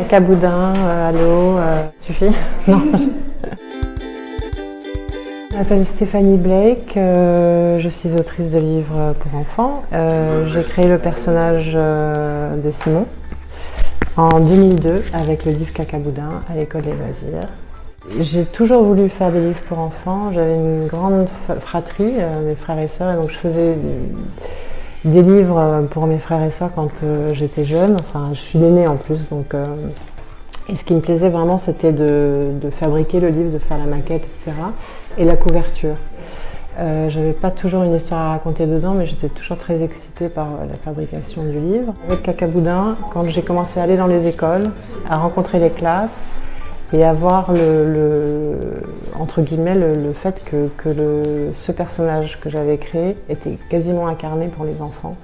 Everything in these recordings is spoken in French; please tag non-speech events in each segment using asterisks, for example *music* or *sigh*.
Cacaboudin, euh, allô, euh, suffit *laughs* Non. *laughs* Je m'appelle Stéphanie Blake, euh, je suis autrice de livres pour enfants. Euh, J'ai créé le personnage de Simon en 2002 avec le livre Cacaboudin à l'école des loisirs. J'ai toujours voulu faire des livres pour enfants. J'avais une grande fratrie, mes frères et sœurs, et donc je faisais des livres euh, pour mes frères et sœurs quand euh, j'étais jeune. Enfin, je suis l'aînée en plus, donc. euh, et ce qui me plaisait vraiment, c'était de, fabriquer le livre, de faire la maquette, etc. Et la couverture. Euh, J'avais pas toujours une histoire à raconter dedans, mais j'étais toujours très excitée par la fabrication du livre. Avec Cacaboudin, quand j'ai commencé à aller dans les écoles, à rencontrer les classes et à voir le- entre guillemets le, fait que, ce personnage que j'avais créé était quasiment incarné pour les enfants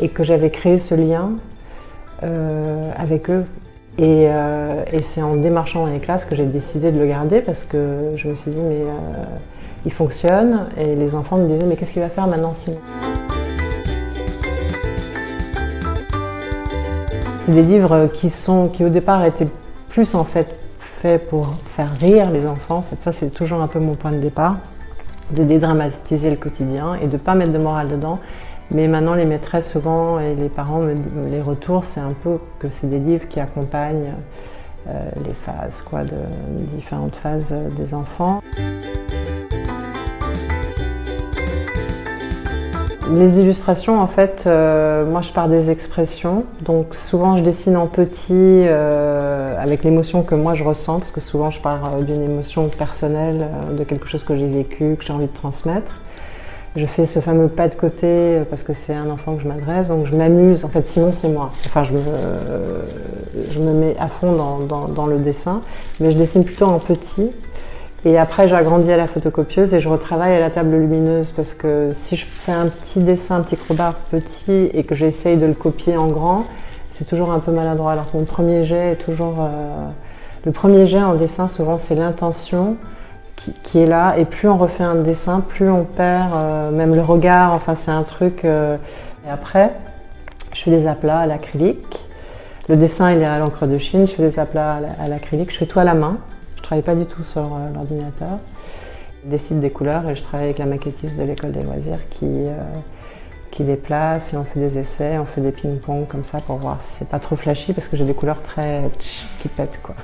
et que j'avais créé ce lien euh, avec eux. Et, euh, et c'est en démarchant dans les classes que j'ai décidé de le garder parce que je me suis dit mais euh, il fonctionne et les enfants me disaient mais qu'est-ce qu'il va faire maintenant Simon? C'est des livres qui sont qui au départ étaient plus en fait faits pour faire rire les enfants. En fait ça c'est toujours un peu mon point de départ de dédramatiser le quotidien et de pas mettre de morale dedans. Mais maintenant, les maîtresses souvent et les parents, les retours, c'est un peu que c'est des livres qui accompagnent euh, les phases, quoi, de différentes phases euh, des enfants. Les illustrations, en fait, euh, moi je pars des expressions, donc souvent je dessine en petit euh, avec l'émotion que moi je ressens, parce que souvent je pars euh, d'une émotion personnelle, de quelque chose que j'ai vécu, que j'ai envie de transmettre. Je fais ce fameux pas de côté parce que c'est un enfant que je m'adresse, donc je m'amuse. En fait, Simon, c'est moi. Enfin, je me, je me mets à fond dans le dessin, mais je dessine plutôt en petit. Et après, j'agrandis à la photocopieuse et je retravaille à la table lumineuse parce que si je fais un petit dessin, un petit crowbar petit et que j'essaye de le copier en grand, c'est toujours un peu maladroit. Alors mon premier jet est toujours. euh, Le premier jet en dessin, souvent, c'est l'intention qui, est là. Et plus on refait un dessin, plus on perd euh, même le regard. Enfin, c'est un truc. euh, Et après, je fais des aplats à l'acrylique. Le dessin, il est à l'encre de Chine. Je fais des aplats à la- à l'acrylique. Je fais tout à la main. Je travaille pas du tout sur euh, l'ordinateur. Je décide des couleurs et je travaille avec la maquettiste de l'école des loisirs qui, euh, qui les place et on fait des essais, on fait des ping-pong comme ça pour voir si c'est pas trop flashy parce que j'ai des couleurs très qui pètent quoi.